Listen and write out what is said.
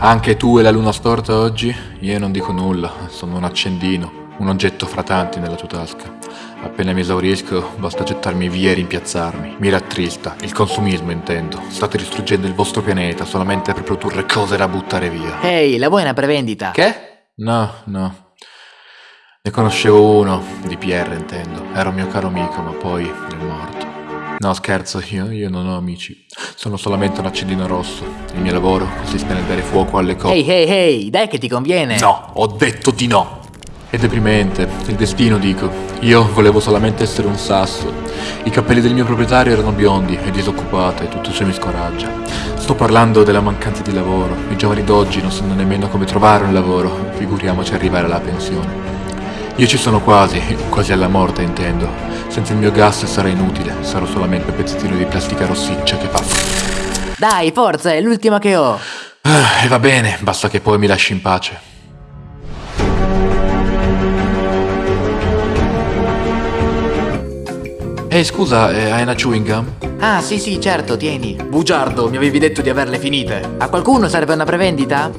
Anche tu e la luna storta oggi? Io non dico nulla, sono un accendino, un oggetto fra tanti nella tua tasca. Appena mi esaurisco, basta gettarmi via e rimpiazzarmi. Mi rattrista, il consumismo intendo. State distruggendo il vostro pianeta solamente per produrre cose da buttare via. Ehi, la vuoi una prevendita? Che? No, no. Ne conoscevo uno, di Pierre intendo. Era un mio caro amico, ma poi è morto. No, scherzo, io, io non ho amici. Sono solamente un accendino rosso. Il mio lavoro consiste nel dare fuoco alle cose. Ehi, ehi, ehi, dai che ti conviene. No, ho detto di no. È deprimente, il destino dico. Io volevo solamente essere un sasso. I capelli del mio proprietario erano biondi e disoccupati e tutto ciò mi scoraggia. Sto parlando della mancanza di lavoro. I giovani d'oggi non sanno nemmeno come trovare un lavoro, figuriamoci arrivare alla pensione. Io ci sono quasi, quasi alla morte intendo. Senza il mio gas sarà inutile, sarò solamente un pezzettino di plastica rossiccia che fa... Dai, forza, è l'ultima che ho. Ah, e va bene, basta che poi mi lasci in pace. Ehi, scusa, eh, hai una chewing gum? Ah, sì, sì, certo, tieni. Bugiardo, mi avevi detto di averle finite. A qualcuno serve una prevendita?